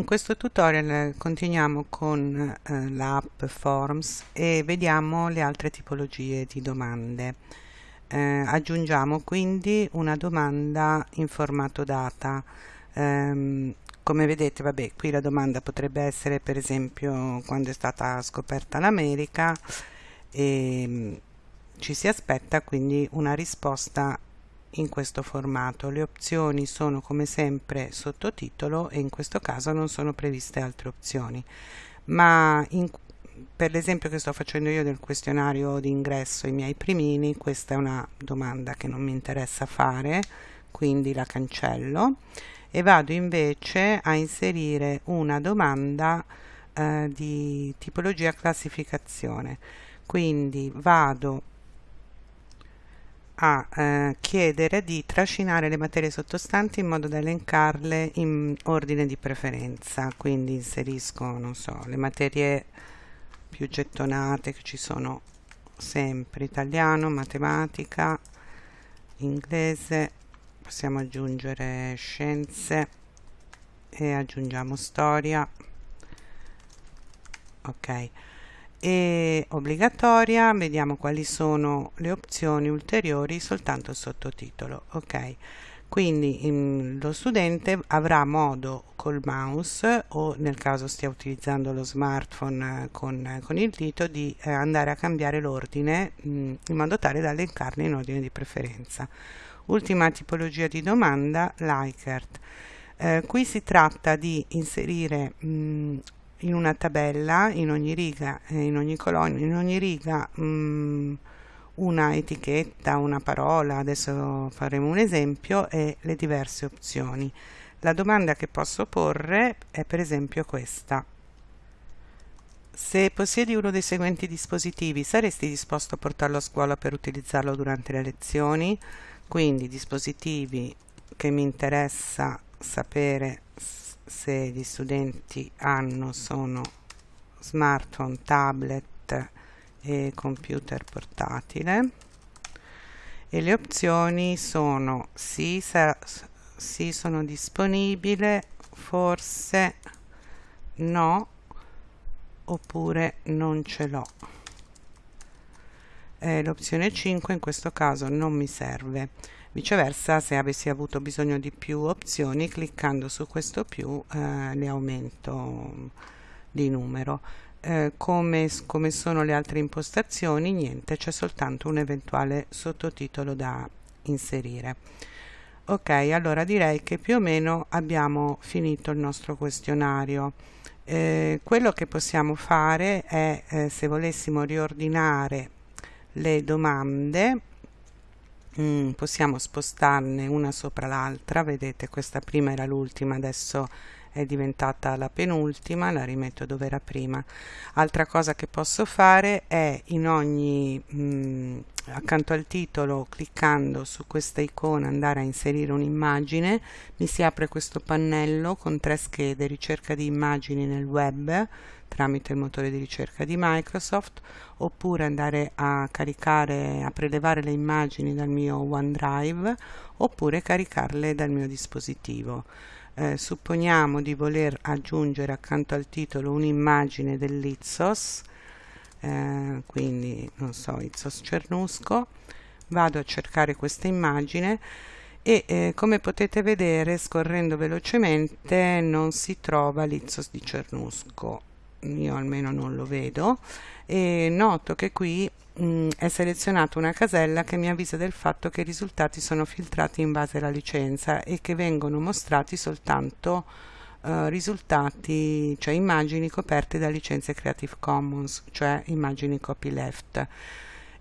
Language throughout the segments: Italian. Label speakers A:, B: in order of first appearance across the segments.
A: in questo tutorial continuiamo con eh, l'app Forms e vediamo le altre tipologie di domande. Eh, aggiungiamo quindi una domanda in formato data. Eh, come vedete, vabbè, qui la domanda potrebbe essere per esempio quando è stata scoperta l'America e mm, ci si aspetta quindi una risposta in questo formato. Le opzioni sono come sempre sottotitolo e in questo caso non sono previste altre opzioni. Ma in, per l'esempio che sto facendo io del questionario di ingresso ai miei primini, questa è una domanda che non mi interessa fare, quindi la cancello e vado invece a inserire una domanda eh, di tipologia classificazione. Quindi vado a eh, chiedere di trascinare le materie sottostanti in modo da elencarle in ordine di preferenza. Quindi inserisco non so le materie più gettonate che ci sono sempre. Italiano matematica inglese possiamo aggiungere scienze e aggiungiamo storia. Ok e obbligatoria vediamo quali sono le opzioni ulteriori soltanto il sottotitolo ok? Quindi in, lo studente avrà modo col mouse o nel caso stia utilizzando lo smartphone con, con il dito di eh, andare a cambiare l'ordine in modo tale da elencarne in ordine di preferenza. Ultima tipologia di domanda Likert. Eh, qui si tratta di inserire mh, in una tabella in ogni riga eh, in ogni colonna in ogni riga mh, mm, una etichetta una parola adesso faremo un esempio e le diverse opzioni. La domanda che posso porre è per esempio questa. Se possiedi uno dei seguenti dispositivi saresti disposto a portarlo a scuola per utilizzarlo durante le lezioni? Quindi dispositivi che mi interessa sapere se gli studenti hanno sono smartphone, tablet e computer portatile e le opzioni sono sì, sì sono disponibile, forse no oppure non ce l'ho. Eh, l'opzione 5 in questo caso non mi serve. Viceversa se avessi avuto bisogno di più opzioni cliccando su questo più eh, ne aumento di numero. Eh, come, come sono le altre impostazioni niente c'è soltanto un eventuale sottotitolo da inserire. Ok allora direi che più o meno abbiamo finito il nostro questionario. Eh, quello che possiamo fare è eh, se volessimo riordinare le domande. Mm, possiamo spostarne una sopra l'altra. Vedete questa prima era l'ultima adesso è diventata la penultima la rimetto dove era prima. Altra cosa che posso fare è in ogni mm, accanto al titolo cliccando su questa icona andare a inserire un'immagine mi si apre questo pannello con tre schede ricerca di immagini nel web tramite il motore di ricerca di Microsoft oppure andare a caricare, a prelevare le immagini dal mio OneDrive oppure caricarle dal mio dispositivo. Eh, supponiamo di voler aggiungere accanto al titolo un'immagine dell'Izzos, eh, quindi non so, Izzos Cernusco, vado a cercare questa immagine e eh, come potete vedere scorrendo velocemente non si trova l'Izzos di Cernusco. Io almeno non lo vedo. E noto che qui mh, è selezionata una casella che mi avvisa del fatto che i risultati sono filtrati in base alla licenza e che vengono mostrati soltanto uh, risultati, cioè immagini coperte da licenze Creative Commons, cioè immagini copyleft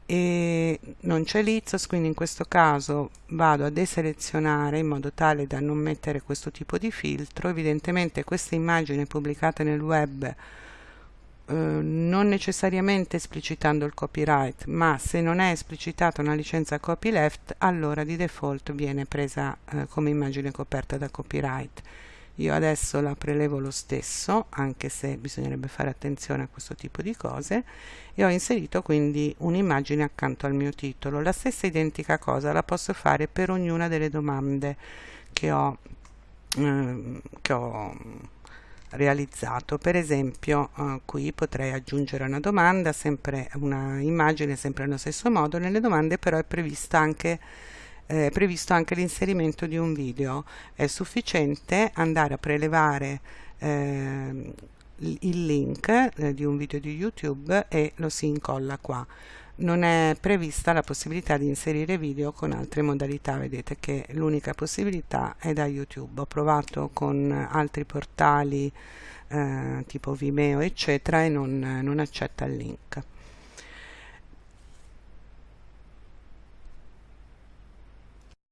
A: e non c'è l'Izzos quindi in questo caso vado a deselezionare in modo tale da non mettere questo tipo di filtro evidentemente questa immagine pubblicata nel web eh, non necessariamente esplicitando il copyright, ma se non è esplicitata una licenza copyleft, allora di default viene presa eh, come immagine coperta da copyright. Io adesso la prelevo lo stesso, anche se bisognerebbe fare attenzione a questo tipo di cose, e ho inserito quindi un'immagine accanto al mio titolo. La stessa identica cosa la posso fare per ognuna delle domande che ho, eh, che ho realizzato per esempio eh, qui potrei aggiungere una domanda sempre una immagine sempre nello stesso modo nelle domande però è prevista anche eh, previsto anche l'inserimento di un video. È sufficiente andare a prelevare eh, il link eh, di un video di youtube e lo si incolla qua. Non è prevista la possibilità di inserire video con altre modalità. Vedete che l'unica possibilità è da youtube. Ho provato con altri portali eh, tipo vimeo eccetera e non, non accetta il link